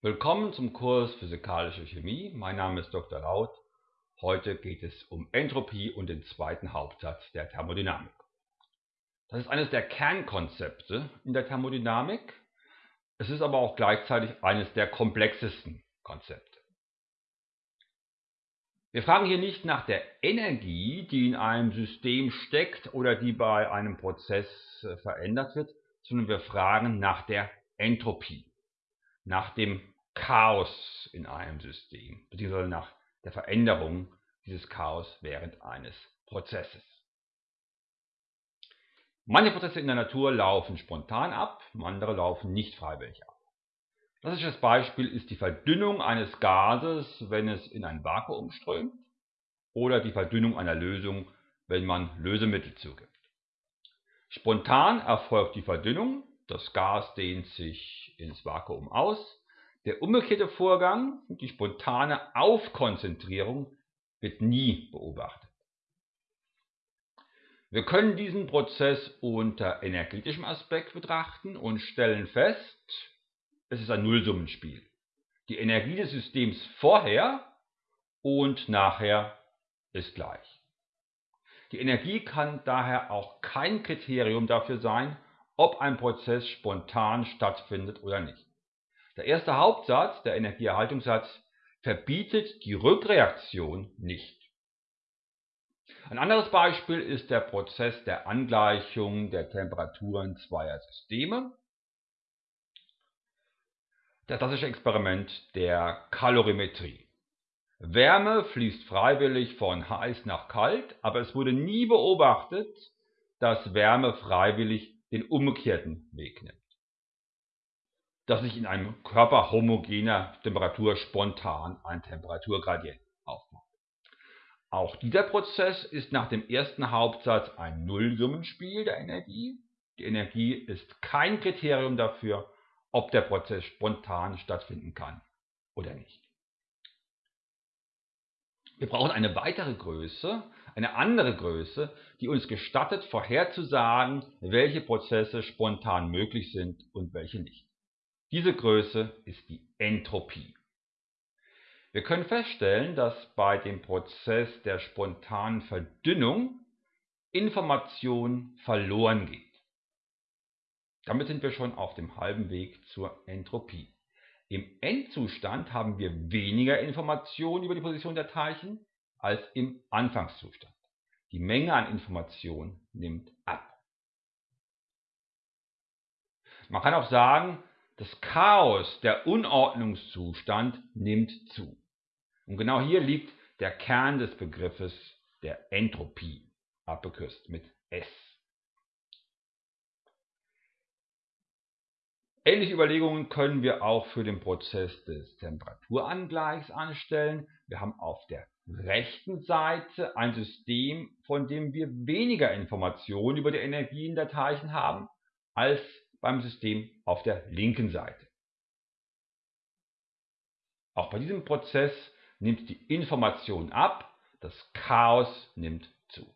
Willkommen zum Kurs Physikalische Chemie. Mein Name ist Dr. Laut. Heute geht es um Entropie und den zweiten Hauptsatz der Thermodynamik. Das ist eines der Kernkonzepte in der Thermodynamik. Es ist aber auch gleichzeitig eines der komplexesten Konzepte. Wir fragen hier nicht nach der Energie, die in einem System steckt oder die bei einem Prozess verändert wird, sondern wir fragen nach der Entropie, nach dem Chaos in einem System, beziehungsweise nach der Veränderung dieses Chaos während eines Prozesses. Manche Prozesse in der Natur laufen spontan ab, andere laufen nicht freiwillig ab. Klassisches Beispiel ist die Verdünnung eines Gases, wenn es in ein Vakuum strömt, oder die Verdünnung einer Lösung, wenn man Lösemittel zugibt. Spontan erfolgt die Verdünnung, das Gas dehnt sich ins Vakuum aus. Der umgekehrte Vorgang, die spontane Aufkonzentrierung, wird nie beobachtet. Wir können diesen Prozess unter energetischem Aspekt betrachten und stellen fest, es ist ein Nullsummenspiel. Die Energie des Systems vorher und nachher ist gleich. Die Energie kann daher auch kein Kriterium dafür sein, ob ein Prozess spontan stattfindet oder nicht. Der erste Hauptsatz, der Energieerhaltungssatz, verbietet die Rückreaktion nicht. Ein anderes Beispiel ist der Prozess der Angleichung der Temperaturen zweier Systeme. Das klassische Experiment der Kalorimetrie. Wärme fließt freiwillig von heiß nach kalt, aber es wurde nie beobachtet, dass Wärme freiwillig den umgekehrten Weg nimmt. Dass sich in einem Körper homogener Temperatur spontan ein Temperaturgradient aufbaut. Auch dieser Prozess ist nach dem ersten Hauptsatz ein Nullsummenspiel der Energie. Die Energie ist kein Kriterium dafür, ob der Prozess spontan stattfinden kann oder nicht. Wir brauchen eine weitere Größe, eine andere Größe, die uns gestattet, vorherzusagen, welche Prozesse spontan möglich sind und welche nicht. Diese Größe ist die Entropie. Wir können feststellen, dass bei dem Prozess der spontanen Verdünnung Information verloren geht. Damit sind wir schon auf dem halben Weg zur Entropie. Im Endzustand haben wir weniger Informationen über die Position der Teilchen als im Anfangszustand. Die Menge an Information nimmt ab. Man kann auch sagen, das Chaos, der Unordnungszustand nimmt zu. Und genau hier liegt der Kern des Begriffes der Entropie, abgekürzt mit S. Ähnliche Überlegungen können wir auch für den Prozess des Temperaturangleichs anstellen. Wir haben auf der rechten Seite ein System, von dem wir weniger Informationen über die Energien der Teilchen haben, als beim System auf der linken Seite. Auch bei diesem Prozess nimmt die Information ab, das Chaos nimmt zu.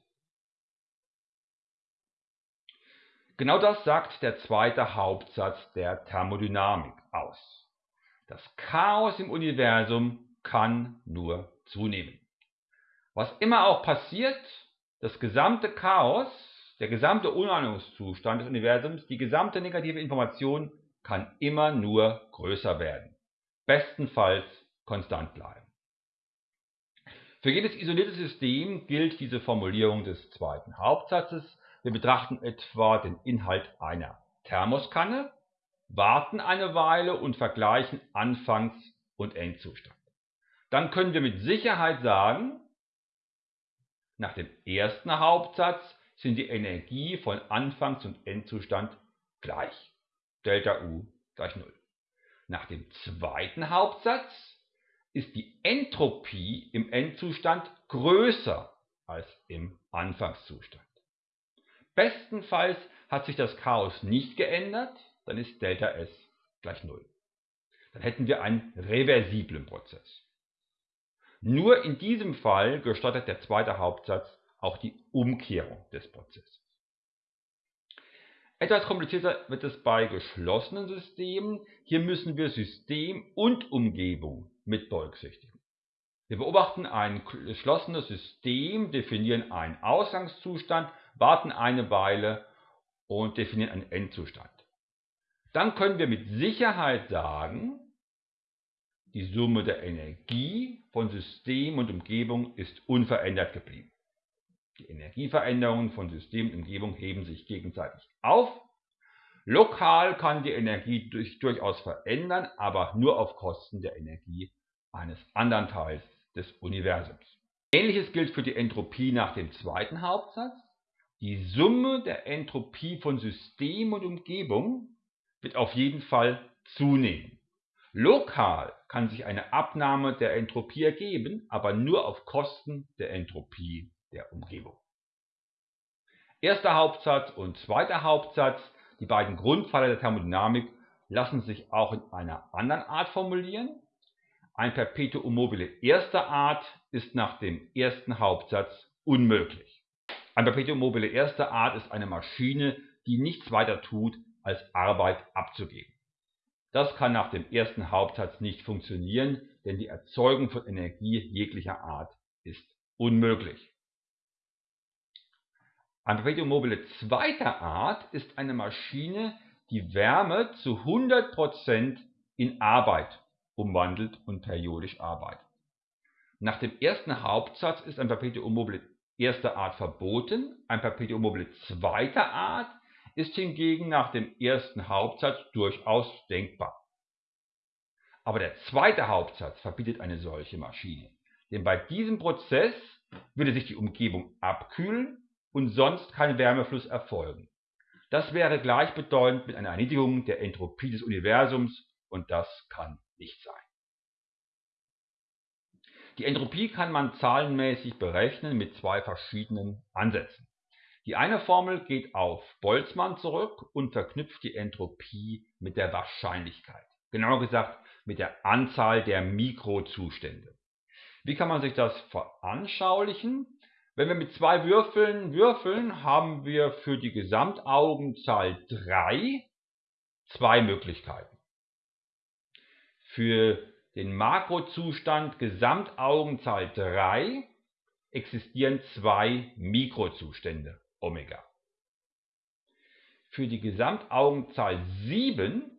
Genau das sagt der zweite Hauptsatz der Thermodynamik aus. Das Chaos im Universum kann nur zunehmen. Was immer auch passiert, das gesamte Chaos, der gesamte Unordnungszustand des Universums, die gesamte negative Information kann immer nur größer werden. Bestenfalls konstant bleiben. Für jedes isolierte System gilt diese Formulierung des zweiten Hauptsatzes. Wir betrachten etwa den Inhalt einer Thermoskanne, warten eine Weile und vergleichen Anfangs- und Endzustand. Dann können wir mit Sicherheit sagen, nach dem ersten Hauptsatz sind die Energie von Anfangs- und Endzustand gleich. Delta U gleich 0. Nach dem zweiten Hauptsatz ist die Entropie im Endzustand größer als im Anfangszustand. Bestenfalls hat sich das Chaos nicht geändert, dann ist Delta S gleich 0. Dann hätten wir einen reversiblen Prozess. Nur in diesem Fall gestattet der zweite Hauptsatz auch die Umkehrung des Prozesses. Etwas komplizierter wird es bei geschlossenen Systemen. Hier müssen wir System und Umgebung mit berücksichtigen. Wir beobachten ein geschlossenes System, definieren einen Ausgangszustand, warten eine Weile und definieren einen Endzustand. Dann können wir mit Sicherheit sagen, die Summe der Energie von System und Umgebung ist unverändert geblieben. Die Energieveränderungen von System und Umgebung heben sich gegenseitig auf. Lokal kann die Energie durch, durchaus verändern, aber nur auf Kosten der Energie eines anderen Teils des Universums. Ähnliches gilt für die Entropie nach dem zweiten Hauptsatz. Die Summe der Entropie von System und Umgebung wird auf jeden Fall zunehmen. Lokal kann sich eine Abnahme der Entropie ergeben, aber nur auf Kosten der Entropie der Umgebung. Erster Hauptsatz und zweiter Hauptsatz, die beiden Grundpfeiler der Thermodynamik, lassen sich auch in einer anderen Art formulieren. Ein Perpetuum mobile erster Art ist nach dem ersten Hauptsatz unmöglich. Ein Perpetuum mobile erster Art ist eine Maschine, die nichts weiter tut, als Arbeit abzugeben. Das kann nach dem ersten Hauptsatz nicht funktionieren, denn die Erzeugung von Energie jeglicher Art ist unmöglich. Ein Perpetuum mobile zweiter Art ist eine Maschine, die Wärme zu 100% in Arbeit umwandelt und periodisch arbeitet. Nach dem ersten Hauptsatz ist ein Perpetuum mobile erster Art verboten, ein Perpetuum mobile zweiter Art ist hingegen nach dem ersten Hauptsatz durchaus denkbar. Aber der zweite Hauptsatz verbietet eine solche Maschine, denn bei diesem Prozess würde sich die Umgebung abkühlen und sonst kein Wärmefluss erfolgen. Das wäre gleichbedeutend mit einer Erniedrigung der Entropie des Universums und das kann nicht sein. Die Entropie kann man zahlenmäßig berechnen mit zwei verschiedenen Ansätzen. Die eine Formel geht auf Boltzmann zurück und verknüpft die Entropie mit der Wahrscheinlichkeit. Genauer gesagt mit der Anzahl der Mikrozustände. Wie kann man sich das veranschaulichen? Wenn wir mit zwei Würfeln würfeln, haben wir für die Gesamtaugenzahl 3 zwei Möglichkeiten. Für den Makrozustand Gesamtaugenzahl 3 existieren zwei Mikrozustände Omega. Für die Gesamtaugenzahl 7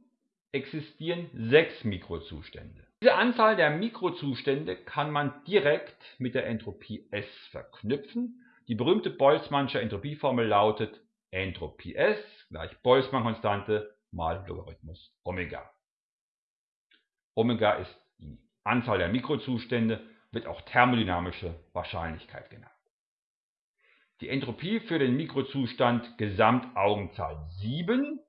existieren sechs Mikrozustände. Diese Anzahl der Mikrozustände kann man direkt mit der Entropie S verknüpfen. Die berühmte Boltzmannsche Entropieformel lautet Entropie S gleich Boltzmann-Konstante mal Logarithmus Omega. Omega ist die Anzahl der Mikrozustände, wird auch thermodynamische Wahrscheinlichkeit genannt. Die Entropie für den Mikrozustand Gesamtaugenzahl 7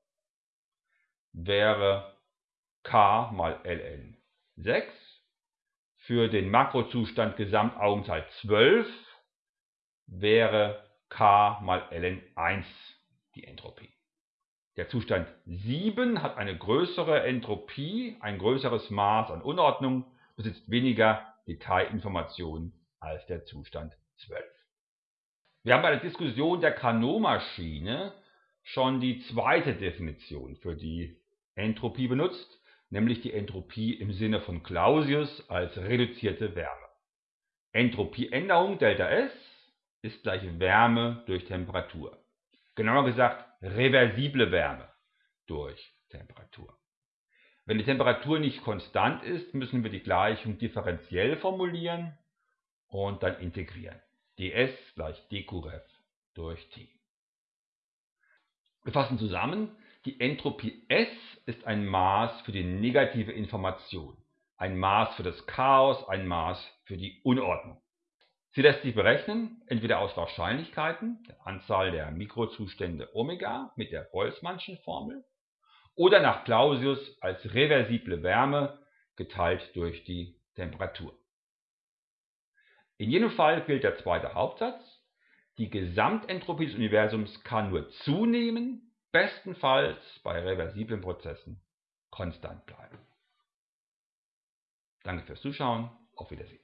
wäre K mal ln 6. Für den Makrozustand Gesamtaugenzahl 12 wäre K mal ln 1 die Entropie. Der Zustand 7 hat eine größere Entropie, ein größeres Maß an Unordnung, besitzt weniger Detailinformationen als der Zustand 12. Wir haben bei der Diskussion der Carnot-Maschine schon die zweite Definition für die Entropie benutzt, nämlich die Entropie im Sinne von Clausius als reduzierte Wärme. Entropieänderung ΔS ist gleich Wärme durch Temperatur. Genauer gesagt reversible Wärme durch Temperatur. Wenn die Temperatur nicht konstant ist, müssen wir die Gleichung differenziell formulieren und dann integrieren. Ds gleich dqref durch T. Wir fassen zusammen, die Entropie S ist ein Maß für die negative Information, ein Maß für das Chaos, ein Maß für die Unordnung. Sie lässt sich berechnen, entweder aus Wahrscheinlichkeiten, der Anzahl der Mikrozustände Omega mit der Boltzmannschen Formel, oder nach Clausius als reversible Wärme geteilt durch die Temperatur. In jedem Fall gilt der zweite Hauptsatz. Die Gesamtentropie des Universums kann nur zunehmen, bestenfalls bei reversiblen Prozessen konstant bleiben. Danke fürs Zuschauen, auf Wiedersehen.